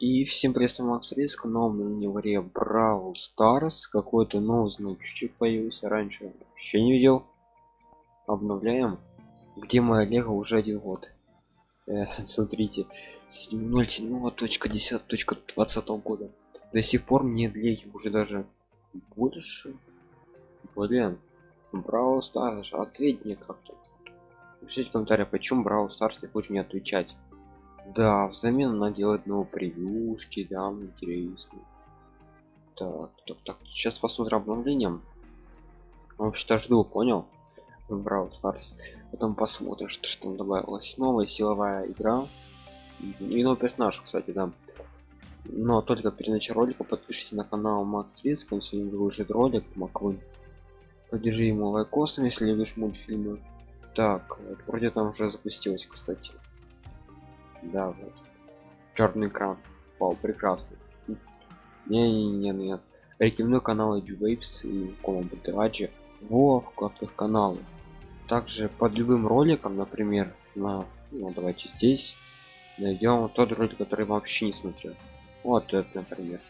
И всем привет, Макс Риск, новом на варе Brawl Stars. Какой-то новый значочек появился раньше. Еще не видел. Обновляем. Где моя лего уже один год. Э, смотрите, 07.10.20 года. До сих пор мне леги уже даже больше. Блин, Brawl Stars, ответь мне как-то. Пишите в комментариях, почему Brawl Stars не хочет мне отвечать. Да, взамен она делает новые превьюшки, да, интересно. Так, так, так, сейчас посмотрим обновлением. Вообще-то жду, понял? Brawl Stars. Потом посмотрим, что, что там добавилось. Новая силовая игра. И новый персонаж, кстати, да. Но только перед началом ролика подпишитесь на канал Макс Риск, он сегодня выложит ролик, Маквин. Поддержи ему лайкосом, если любишь мультфильмы. Так, вроде там уже запустилось, кстати да вот. Черный экран. Вау прекрасно. Не не не нет рекомендую каналы Waves и Комбо Траджи во вкладках канала также под любым роликом например на ну, давайте здесь найдем тот ролик который вообще не смотрел. Вот это например.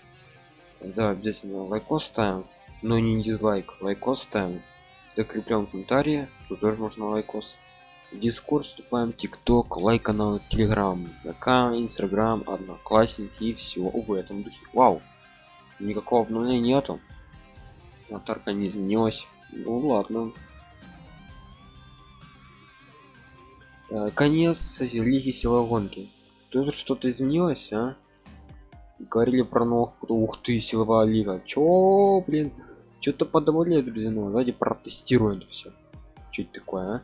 Да обязательно лайкос ставим но не дизлайк лайкос ставим закреплен комментарии тут тоже можно лайкос дискорд вступаем тикток лайк канал телеграм вк инстаграм одноклассники и все в этом духе. Вау! Никакого обновления нету. Аватарка не изменилась. Ну ладно. Э, конец лиги силовой гонки тут что-то изменилось а? Говорили про новых. Ух ты силовая лига. Чё блин? Что-то подавали друзья ну давайте протестируем все чуть такое а?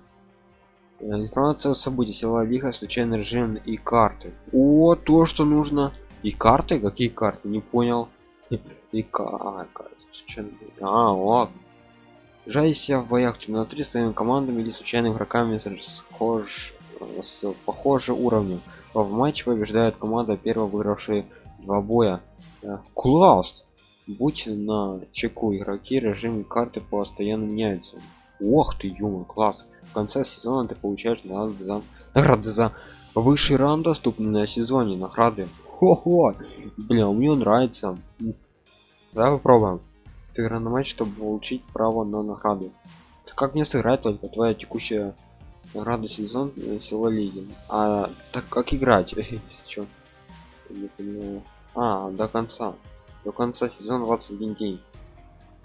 Э, информация о событии села лиха случайный режим и карты. О то что нужно. И карты? Какие карты? Не понял. И а, карты а вот жайся в боях темнотри своими командами или случайными игроками схож с похожим уровнем. В матче побеждает команда первого выигравшая два боя. Э, класс! Будь на чеку игроки режим карты постоянно меняются ох ты ё класс. В конце сезона ты получаешь награды за награды за высший раунд доступны на сезоне награды хо-хо! Бля мне нравится. Давай попробуем. Сыграем на матч чтобы получить право на награду. Как мне сыграть только твоя текущая награда сезон э, сила лиги? А так как играть? Если а до конца. До конца сезона 21 день.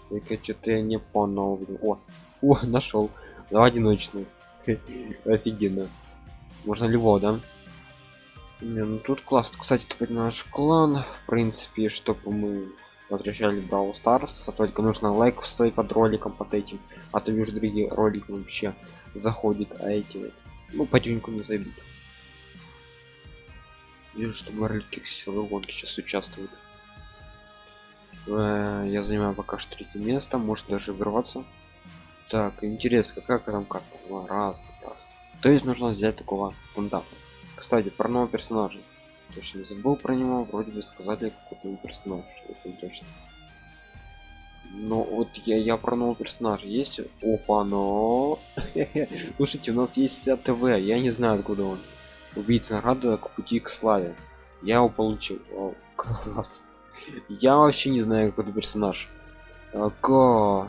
Только что-то я не понял о о нашел Давай одиночный. Офигенно. Можно любого, да? Не, ну тут класс. Кстати, теперь наш клан, в принципе, чтобы мы возвращали Brawl Stars, а только нужно лайк вставить под роликом под этим, а то вижу другие ролики вообще заходит, а эти ну потихоньку не зайдут. Вижу, что ролики силовой гонки сейчас участвуют. Э, я занимаю пока что третье место, может даже вырваться. Так, интересно, как там карта? Ну, раз, раз. То есть нужно взять такого стандарта. Кстати, про нового персонажа. Точно не забыл про него, вроде бы сказали какой-то персонаж, это точно. Но вот я, я про нового персонажа есть. Опа, но. Слушайте, у нас есть вся ТВ, я не знаю откуда он. Убийца награда к пути к славе. Я его получил. Класс. Я вообще не знаю какой персонаж к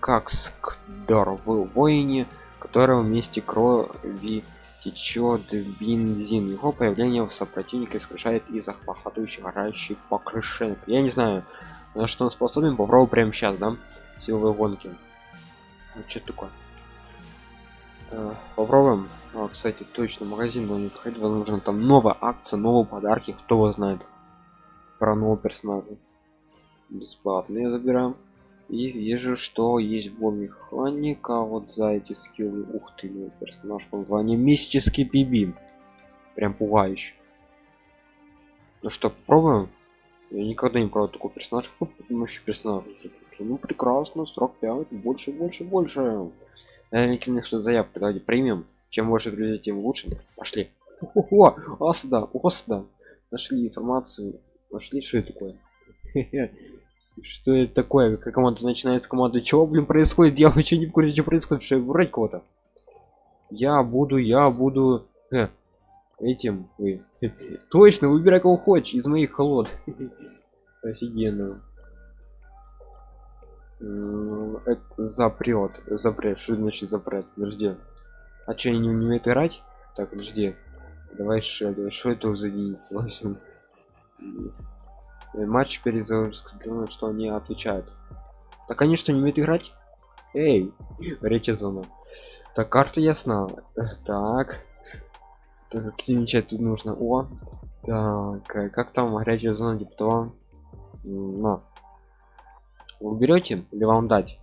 как скдор в воине которого вместе крови течет бензин. Его появление в сопротивнике искажает из захватывающих оращих покрышек я не знаю на что он способен попробую прямо сейчас да силовые гонки. Что такое? Э, попробуем. А, кстати точно магазин но не заходить возможно там новая акция новые подарки кто его знает. Про нового персонажа. Бесплатные забираем и вижу что есть бон механика. Вот за эти скиллы ух ты мой персонаж по названию мистический биби прям пугающий ну что пробуем я никогда не пробовал такой персонаж. Вообще персонаж ну прекрасно 45 больше больше больше. Накину что заявку давайте примем. Чем больше друзей тем лучше. Пошли. О, о, сюда о сюда. Нашли информацию. Нашли что это такое что это такое? Как команда начинается команда чего блин происходит? Я вообще не в курсе что происходит что врать кого-то. Я буду я буду э. этим вы точно выбирай кого хочешь из моих холод. Офигенно запрет запрет. Что значит запрет? Подожди. А че они не умеют играть? Так подожди. Давай что это за единица в общем матч перезагрузка думаю что они отвечают. Так они что не умеют играть? Эй речи зона. Так карта ясна так. Так активничать тут нужно о. Так э, как там горячая зона типа того? На вы берете или вам дать?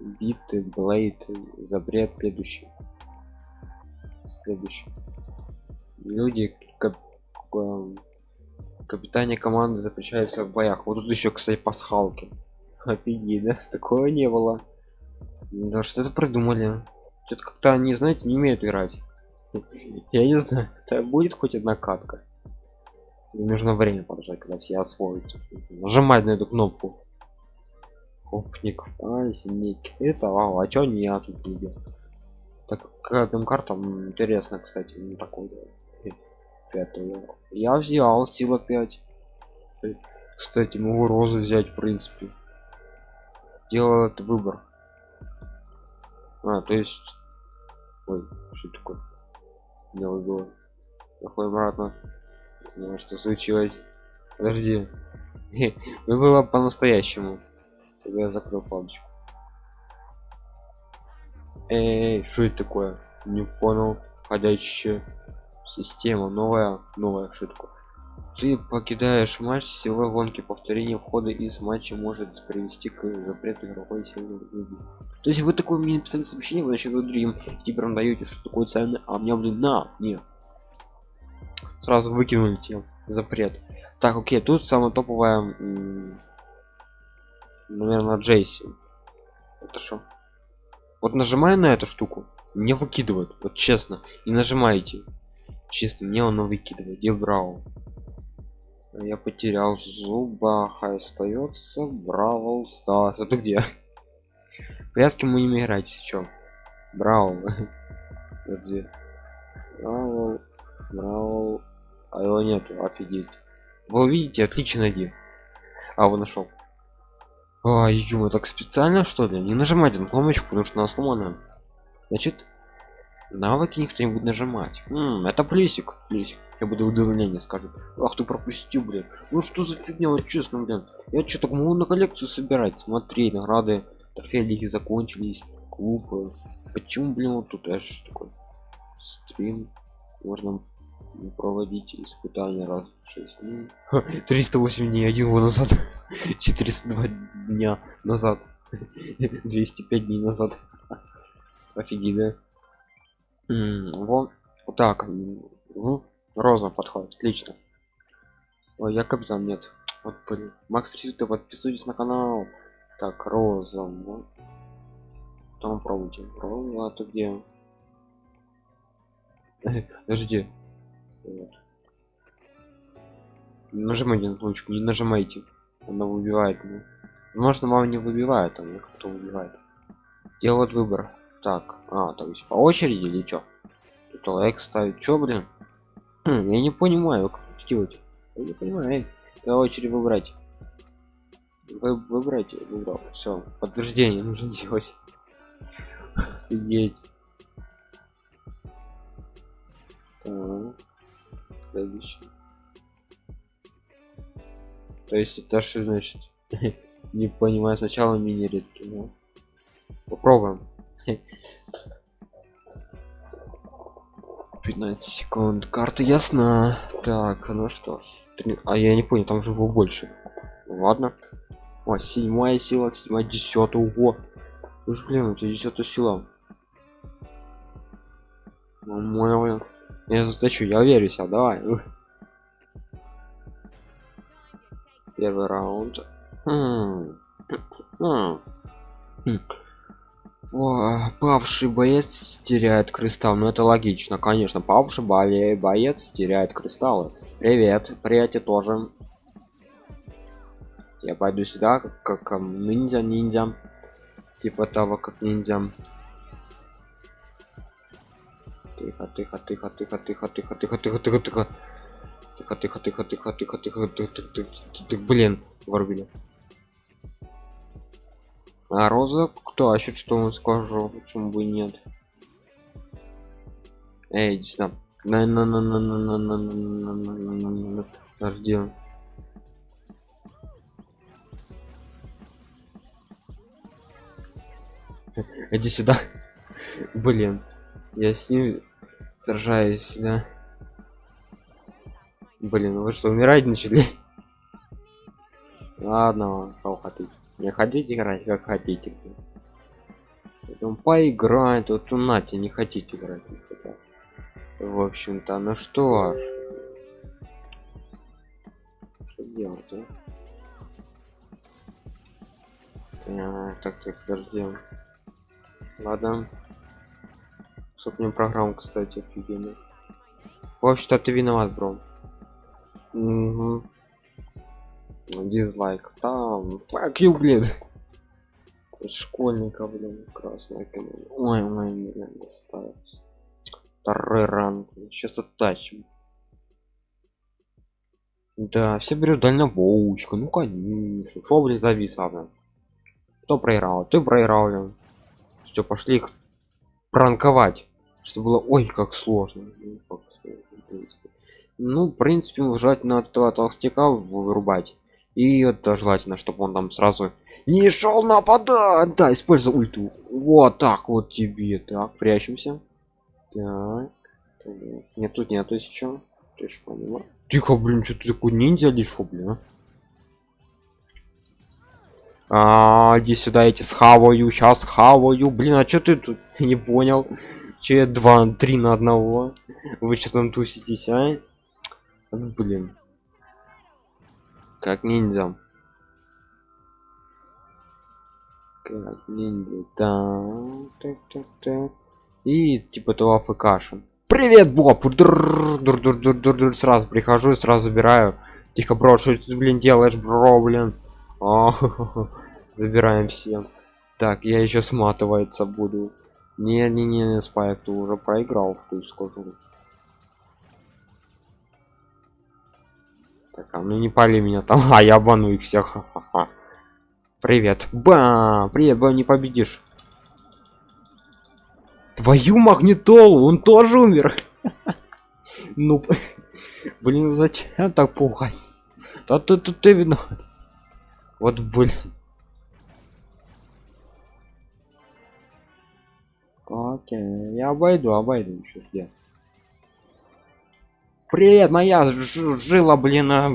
Биты блейд запрет следующий. Следующий. Люди как капитане команды запрещается в боях. Вот тут еще кстати пасхалки. Офигеть да? Такого не было. Да что это придумали. Что-то как-то они знаете не умеют играть. Я не знаю это будет хоть одна катка? Мне нужно время подождать когда все освоят нажимать на эту кнопку. Опник а синик это а, а чё не я тут видел так каким картам интересно кстати не такой пятую я взял сила 5 кстати могу розу взять в принципе. Делал этот выбор. А то есть ой что такое? Не выбило Плохой обратно. Ну, что случилось? Подожди. Было по-настоящему. Я закрыл палочку. Эй что это такое? Не понял. Ходящая система новая новая шутка. Ты покидаешь матч силовой гонки повторение входа из матча может привести к запрету игровой силы то есть вы такое мне написали сообщение вы значит вы другим теперь вам даете что такое ценное а мне блин на нет. Сразу выкинули те запрет. Так окей тут самая топовая наверное джейси. Это что вот нажимая на эту штуку мне выкидывают вот честно и нажимаете честно мне он выкидывает. Где брал. Я потерял зубах а остается бравл да это где? Порядке мы не играть сейчас брал где? Бравл бравл. А его нету офигеть. Вы увидите отлично найди а вы нашел а ё так специально что ли? Не нажимайте на кнопочку потому что она сломана значит навыки никто не будет нажимать. М -м, это плюсик плюсик я буду удивление скажет ах ты пропустил блин. Ну что за фигня вот честно блин. Я что так могу на коллекцию собирать? Смотри награды трофеи закончились клубы. Почему блин вот тут аж такой стрим? Можно проводить испытания раз в 6 дней. 308 дней один год назад. 402 дня назад. 205 дней назад. Офигеть да вот так ну, роза подходит отлично Ой, я капитан нет вот блин. макс реситы подписывайтесь на канал так роза вот. там пробуйте роза а ты где подожди вот. нажимайте на кнопочку не нажимайте она выбивает ну. можно вам не выбивает а кто выбивает делает выбор так а то есть по очереди или что тут лайк ставить. Что блин? Я не понимаю как делать. Я не понимаю по очереди выбрать. Вы, выбрать выбрал все подтверждение нужно делать. Офигеть. Так следующий то есть это что значит? Не понимаю сначала мини редкий но попробуем 15 секунд. Карта ясна. Так ну что ж. 3... а я не понял там же было больше. Ладно. О седьмая сила седьмая десятая. Ого. Уж блин у тебя десятая сила. Мой я задачу я верю себя давай. Первый раунд. Хм. Хм. Хм. Павший боец теряет кристалл ну это логично конечно павший более боец теряет кристаллы привет приятель тоже я пойду сюда как, как ниндзя ниндзя типа того как ниндзя тихо, тихо, тихо, тихо, тихо, тихо, тихо, тихо, тихо. Тихо, тихо, тихо, тихо, тихо, тихо, тихо, тихо, тихо, тихо, блин, вырубили. А роза кто? А еще что он скажу, почему бы нет? Эй, иди сюда. на на на на на на на на на на на на на Подожди. Иди сюда. Блин. Я с ним сражаюсь, да. Блин, вы что, умирать начали? Ладно, кого хотите. Не хотите играть, как хотите. Потом поиграть, вот у Нати не хотите играть. В общем-то, ну что ж. Что делать, а? А, так, так, подожди. Ладно. Сопнем программу, кстати, офигенно. Вообще-то ты виноват, бро. Угу. Дизлайк. Там. You, блин. Школьника, блин, команда. Ой, ой, блин, досталось. Второй ранг. Сейчас оттачим. Да, все берут дальнобоучка. Ну конечно. Шо, блин, завис, ладно. Кто проиграл? Ты проиграл, блин. Все, пошли их пранковать. Что было, ой, как сложно. Ну, в принципе. Ну, в принципе, желательно этого толстяка вырубать. И это желательно, чтобы он там сразу не шел нападать. Да, используй ульту. Вот так вот тебе. Так, прячемся. Так. Нет, тут нету еще. Тихо, блин, что ты такой ниндзя лишь, блин. А, иди сюда, эти схаваю, сейчас хаваю. Блин, а что ты тут? Не понял. Че два, три на одного? Вы что там туситесь, а? Блин. Как ниндзя. Как ниндзя. Так, так, так. И типа того АФКшен. Привет, Боб! Сразу прихожу сразу забираю. Тихо, бро, что ты, блин, делаешь, бро, блин? О, забираем всем. Так, я еще сматываться буду. Не, не, не, спайк, ты уже проиграл, что скажу. Так, а ну не пали меня там, а я обману их всех. Ха -ха. Привет, ба, привет, ба, не победишь. Твою магнитолу, он тоже умер. Ну, блин, зачем так пугать? Да ты тут ты виноват. Вот блин. Окей, я обойду, обойду еще где. Привет, моя жила, блин. А...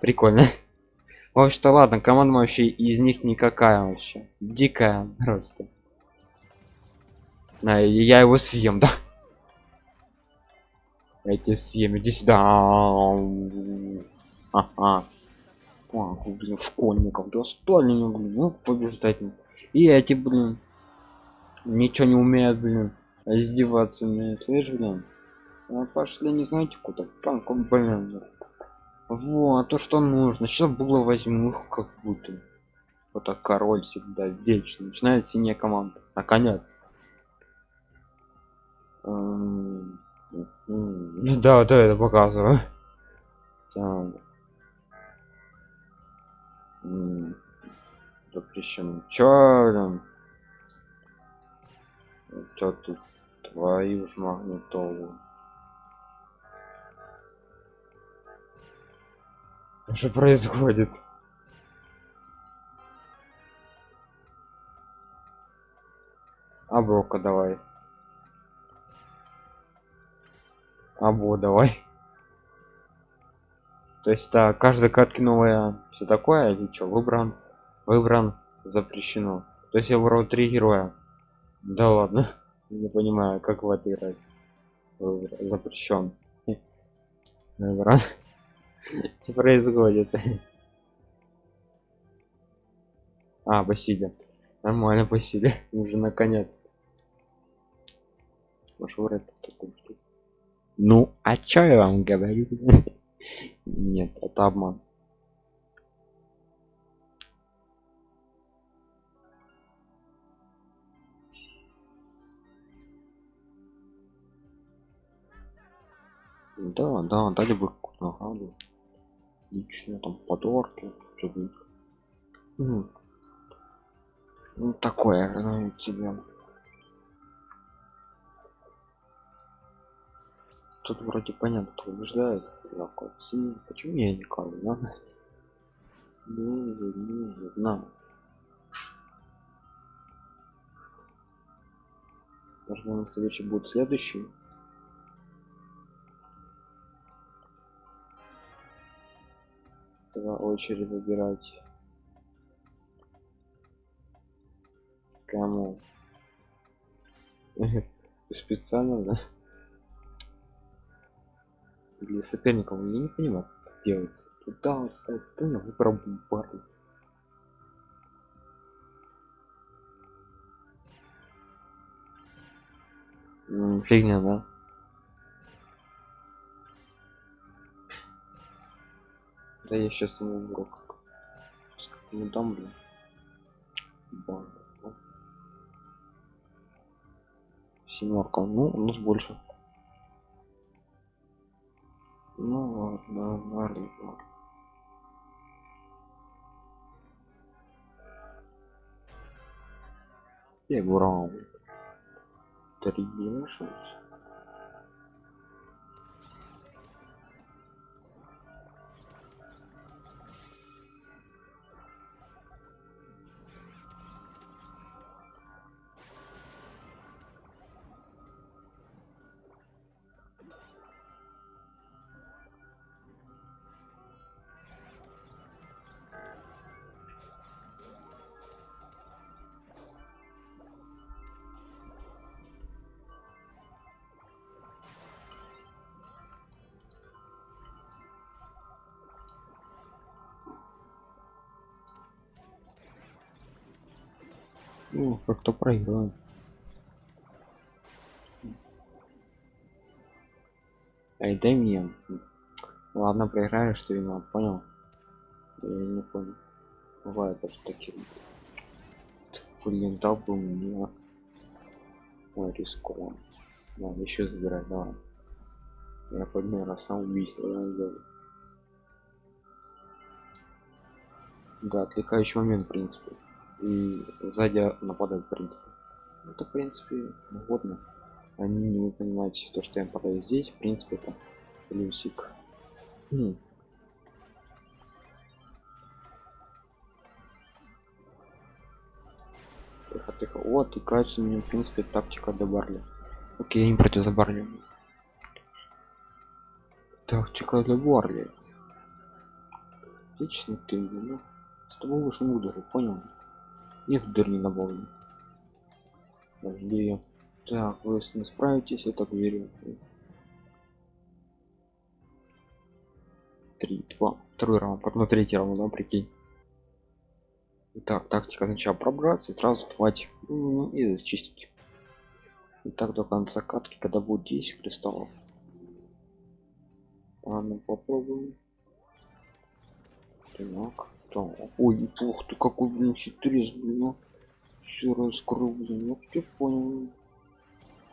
Прикольно. В общем-то, ладно, команда вообще из них никакая вообще. Дикая просто. А, я его съем, да? Эти съем, иди сюда. Ага. Фак, блин, школьников достали, блин, ну побеждать. И эти, блин, ничего не умеют, блин, издеваться умеют, слышь, блин. А пошли, не знаете куда? Фанк, блин. Вот, то, что нужно. Сейчас было возьму их как будто. Вот так король всегда вечно. Начинает синяя команда. Наконец. Да, да, это показываю. Запрещено. Чё? Чё тут? Твою ж магнитолу. Что происходит? А брока давай. Або давай. То есть да, каждой катки новая все такое или что выбран выбран запрещено. То есть я выбрал три героя. Да ладно. Не понимаю, как в это играть. Запрещен. Выбран. Что происходит? А, Василий. Нормально, Василий. Уже наконец. Может. Ну, а чё я вам говорю? Нет, это обман. Да, да, дали бы награду. Лично там подарки, чтобы ну, ну такое ну, тебе. Тут вроде понятно, кто побеждает. Почему я не кавлю, да? Ну, на. Должно на следующий будет следующий. Тогда очередь выбирать. Кому? Специально, да? Для соперников я не понимаю, как делается. Туда ставить, туда выбрал пару. Фигня, да? Да я сейчас ему урок. Ну там, блин. Семерка. Ну, у нас больше. Ну ладно, ладно. Я брал. Три шанс. Ну, как-то проиграем. Эй, дай мне. Ладно, проиграю, что вина, понял? Я не понял. Бывает даже такие. Блин, дал бы мне. Ой, рискованно. Ладно, еще забирай, давай. Я подумал, раз самоубийство да, сделаю. Да, отвлекающий момент, в принципе и сзади нападают в принципе. Это в принципе угодно. Они не понимаете то что я подаю здесь в принципе это плюсик. Хм. тихо тихо. Вот и кажется мне в принципе тактика до барли. Окей не против за барли. Тактика для барли. Отлично ты ну с тобой уж не понял и в дырни добавлю подожди так вы не справитесь я так верю три два. Второй раунд. Потом третий раунд да прикинь. Так тактика сначала пробраться сразу хватит ну, и зачистить. И так до конца катки когда будет 10 кристаллов. Ладно попробуем. Так там ой ух ты какой блин хитрец блин ну все раскрыл блин ну ты понял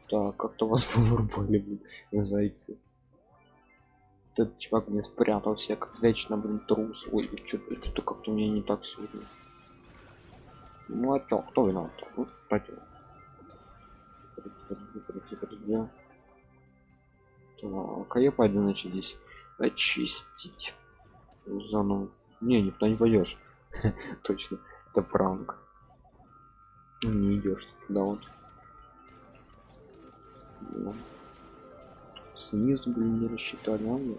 так как-то вас вырубали блин зайцы. Этот чувак мне спрятался как вечно блин трус. Ой что-то что-то как-то мне не так сегодня. Ну а чё кто виноват? Ну, подожди подожди подожди так а я пойду значит здесь очистить. Заново не, никто не пойдешь. Точно. Это пранк. Не идешь туда вот. Ну. Снизу, блин, не рассчитали, а мне.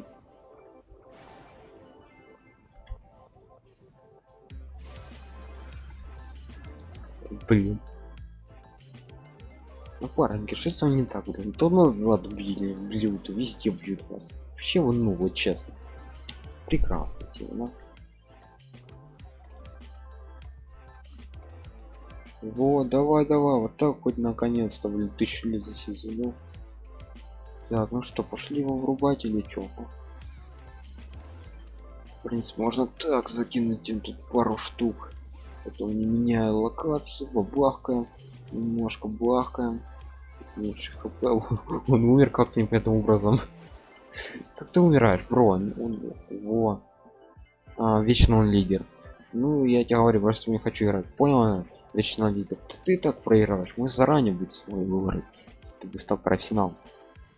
Блин. Ну, пареньки, что с не так, блин? То назад бьют, бьют, везде бьют вас. Вообще, вы, ну, вот честно. Прекрасно, тема, Вот, давай, давай, вот так хоть наконец-то, блин, тысячу лет за сезон. Так, ну что, пошли его врубать или чё? В принципе, можно так закинуть им тут пару штук. Потом не меняя локацию, бабахкаем, немножко бахкаем. Меньше хп, он умер как-то непонятным образом. как ты умираешь бро он, он- во а, вечно он лидер ну я тебе говорю просто не хочу играть. Понял вечно лидер ты, так проигрываешь мы заранее будем свой если ты бы стал профессионалом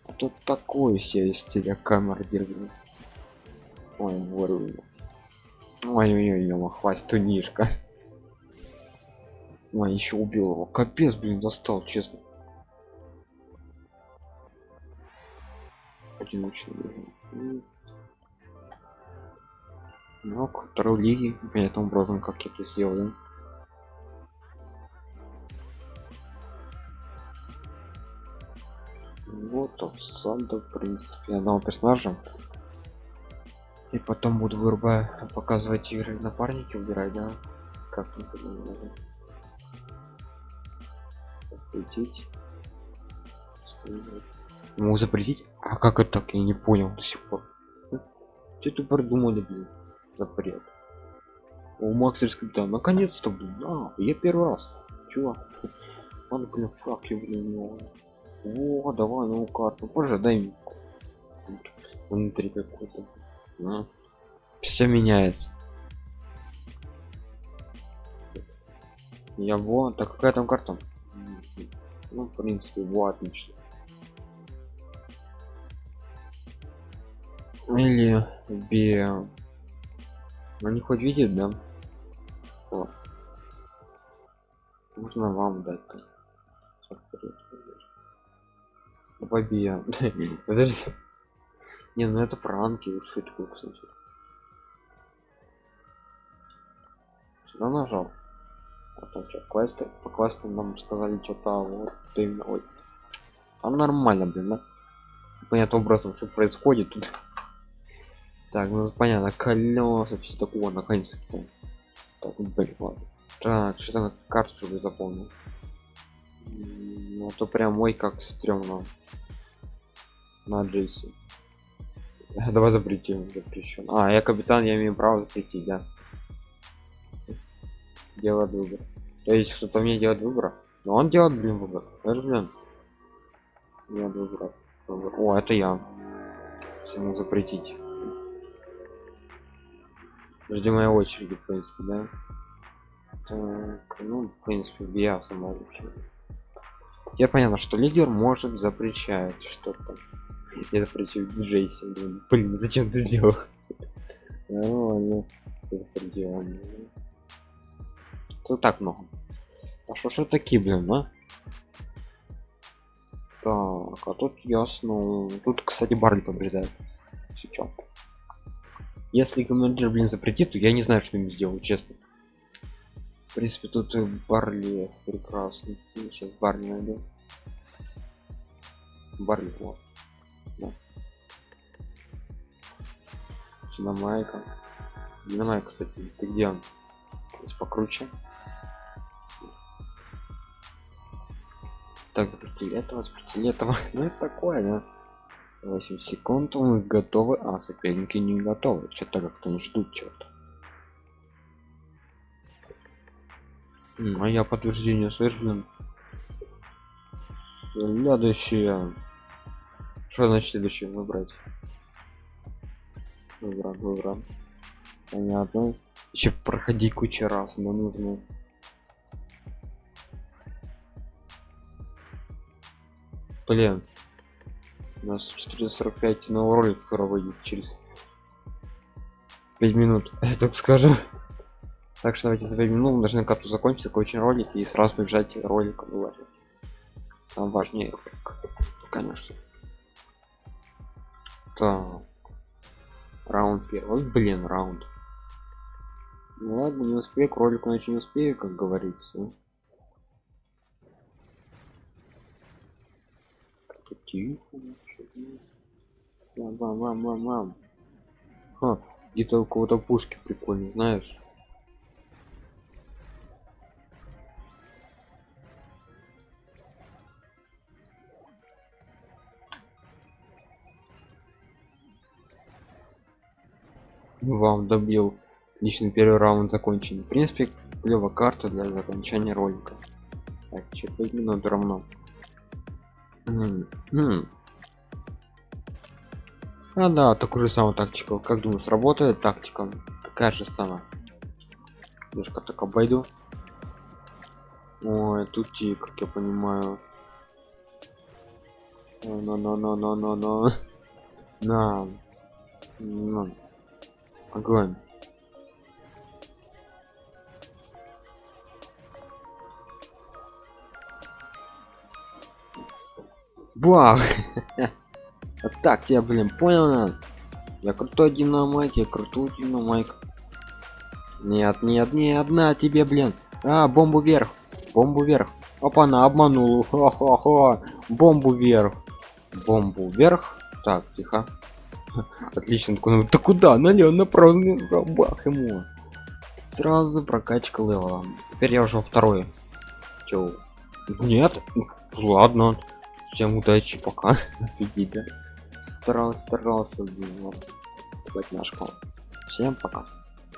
а тут такой себе из телекамеры держит ой ворю ой ой ой хваст тунишка ой еще убил его. Капец блин достал честно. Одиночный ну к второй лиги понятным образом как я это сделаю. Вот обсада в принципе одного персонажа. И потом буду вырубая показывать игры напарники убирать да? Как не понимаю запретить. Ему запретить? А как это так? Я не понял до сих пор. Что это придумали блин запрет. У максерской да наконец-то блин а, я первый раз чувак ладно блин фак я блин ну. О, давай новую карту позже дай мне внутри какой-то все меняется. Я вот так какая там карта? Ну в принципе вот отлично. Или бе они хоть видят да? Вот. можно вам дать бе подожди. Не ну это пранки уж шутку кстати. Сюда нажал? А там что квесты по квестам нам сказали что-то вот именно ой. Там нормально блин да? Понятным образом что происходит тут так ну понятно колеса все такого наконец-то. Так блин ладно. Так что-то на карту чтобы запомнил. Ну то прям мой как стрёмно. На джейси давай запретим запрещен а я капитан я имею право запретить да. Делает выбор то есть кто-то мне делает выбор? Но он делает блин выбор. Даже блин делает выбор Выбор. о это я. Всему запретить жди моей очереди в принципе да? Так ну в принципе я сама лучше я понятно что лидер может запрещать что-то. Я запретил джейси блин, блин зачем ты сделал? Ну ладно. Запретил тут так много. А что что такие блин а? Так а тут ясно. Тут кстати барли побеждает. Сейчас если командир блин запретит то я не знаю что ему сделать честно в принципе тут барли прекрасный сейчас барли найду барли вот да. Динамайка. Динамайка, кстати, ты где он? Здесь покруче. Так, запретили этого, запретили этого. Ну это такое, да? 8 секунд, мы готовы, а соперники не готовы. Что-то как-то не ждут чего-то. А я подтверждение слышь, блин. Следующее. Что значит следующее выбрать? Выбрать, выбрать. Понятно. Еще проходи куча раз, но нужно. Блин. У нас 445 новый ролик, который выйдет через 5 минут. Я так скажу. Так что давайте за 5 минут мы должны карту закончить такой очень ролик и сразу побежать ролик выложить. Там важнее. Конечно. Так. Раунд первый. Блин, раунд. Ну ладно, не успею, к ролику иначе не успею, как говорится. Как-то тихо. Мам, мам, мам, мам, мам. Ха, где-то у кого-то пушки прикольные, знаешь. Вам добил. Отлично, первый раунд закончен. В принципе, клевая карта для закончания ролика. Так, 4 минут равно. А да, такую же самую тактику. Как думаешь, сработает тактика? Такая же самая. Немножко так обойду. Ой, тут и, как я понимаю. На, на, на, на, на. На. На. Огонь. Бах! Вот так тебя, блин, понял на? Я крутой динамайк, я крутой динамайк. Нет, нет, не одна тебе, блин. А, бомбу вверх. Бомбу вверх. Опа, она обманул. Хо-хо-хо. Бомбу вверх. Бомбу вверх. Так, тихо. Отлично. ну, Ты куда? Налево, направо, бах ему. Сразу прокачка левела. Теперь я уже второй. Чё? Нет? Ладно. Всем удачи, пока. Офигеть, да? Старался, старался, блин. Вот. наш Всем пока.